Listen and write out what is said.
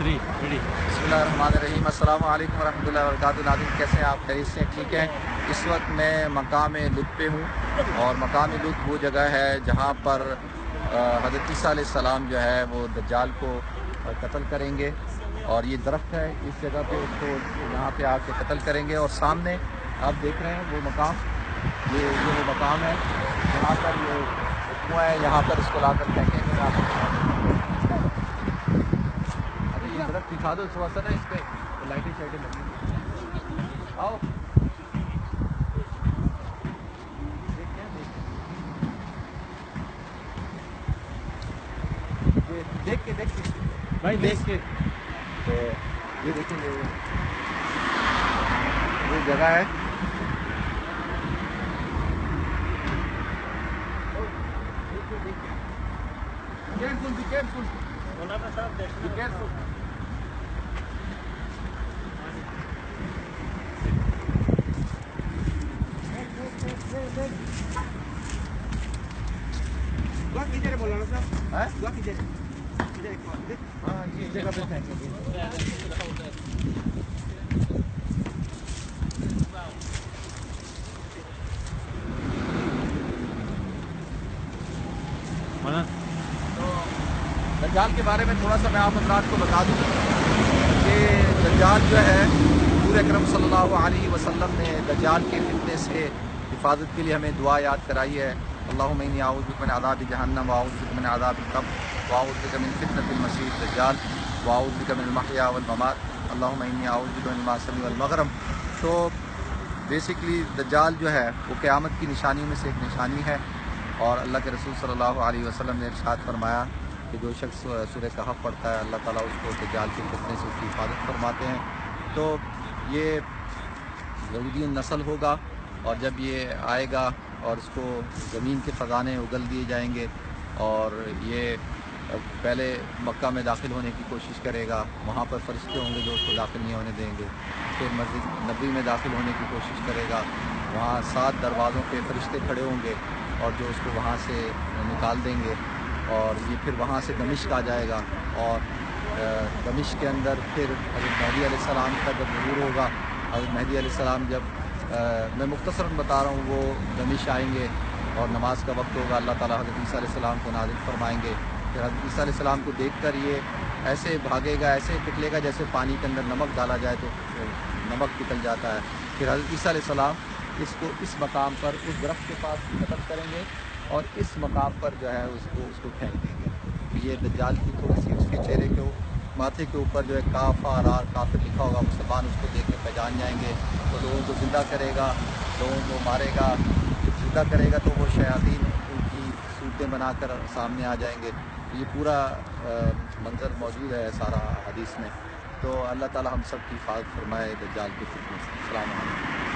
Three بسم اللہ الرحمن الرحیم، السلام علیکم ورحمۃ اللہ وبرکاتہ۔ ناظرین، کیسے ہیں آپ؟ خرید سے ٹھیک ہیں؟ اس وقت میں مقام لطف پہ ہوں اور مقام لطف وہ جگہ ہے جہاں پر حضرت عیسیٰ علیہ السلام جو ہے وہ دجال کو قتل کریں گے اور یہ درخت ہے، اس جگہ پہ اس کو یہاں پہ آ کے قتل کریں گے اور سامنے آپ دیکھ رہے ہیں وہ مقام، یہ یہ وہ مقام ہے۔ جہاں پر یہ کنواں ہے، یہاں پر اس کو لا کر پھینکیں گے یہاں پر ارے یہ درخت دکھا دو تھوڑا سا نا اس پہ لائٹیں شائٹیں لگیں آؤ۔ دیکھ کے دیکھ کے۔ بھائی دیکھ کے۔ یہ دیکھیں گے۔ یہ جگہ ہے۔ Careful, be careful, مولانا صاحب دجال کے بارے میں تھوڑا سا میں آپ حضرات کو بتا دوں کہ دجال جو ہے، حضور اکرم صلی اللہ علیہ وسلم نے دجال کے فتنے سے حفاظت کے لیے ہمیں دعا یاد کرائی ہے۔ اللہم انی اعوذ بک من عذاب جہنم واعوذ بک من عذاب القبر واعوذ بک من المسیح الدجال واعوذ بک من المحیا والممات۔ اللہم انی اعوذ بک من والمغرم۔ تو بیسکلی دجال جو ہے وہ قیامت کی نشانیوں میں سے ایک نشانی ہے۔ اور اللہ کے رسول صلی اللہ علیہ وسلم نے ارشاد فرمایا کہ جو شخص سورہ کہف پڑھتا ہے اللہ تعالیٰ اس کو دجال کے فتنے سے اس کی حفاظت فرماتے ہیں۔ تو یہ یہودی نسل ہوگا۔ اور جب یہ آئے گا اور اس کو زمین کے خزانے اگل دیے جائیں گے اور یہ پہلے مکہ میں داخل ہونے کی کوشش کرے گا، وہاں پر فرشتے ہوں گے جو اس کو داخل نہیں ہونے دیں گے۔ پھر مسجد نبی میں داخل ہونے کی کوشش کرے گا۔ وہاں سات دروازوں پہ فرشتے کھڑے ہوں گے اور جو اس کو وہاں سے نکال دیں گے اور یہ پھر وہاں سے دمشق آ جائے گا اور دمشق کے اندر پھر حضرت مہدی علیہ السلام کا جب ظہور ہوگا، حضرت مہدی علیہ السلام جب میں مختصراً بتا رہا ہوں، وہ دمشق آئیں گے اور نماز کا وقت ہوگا، اللہ تعالیٰ حضرت عیسیٰ علیہ السلام کو نازل فرمائیں گے۔ پھر حضرت عیسیٰ علیہ السلام کو دیکھ کر یہ ایسے بھاگے گا، ایسے پکلے گا جیسے پانی کے اندر نمک ڈالا جائے تو نمک نکل جاتا ہے۔ پھر حضرت عیسیٰ علیہ السلام اس کو اس مقام پر، اس درخت کے پاس قتل کریں گے اور اس مقام پر جو ہے اس کو اس کو پھینک دیں گے۔ یہ دجال کی تھوڑی سی اس کے چہرے کے ماتھے کے اوپر جو ہے کاف، آر آر کافر لکھا ہوگا، مسلمان اس کو دیکھ کے پہچان جائیں گے۔ تو لوگوں کو زندہ کرے گا، لوگوں کو مارے گا۔ جب زندہ کرے گا تو وہ شیاطین ان کی صورتیں بنا کر سامنے آ جائیں گے۔ یہ پورا منظر موجود ہے سارا حدیث میں۔ تو اللہ تعالیٰ ہم سب کی حفاظت فرمائے، دجال کے فتنے سے السلام علیکم۔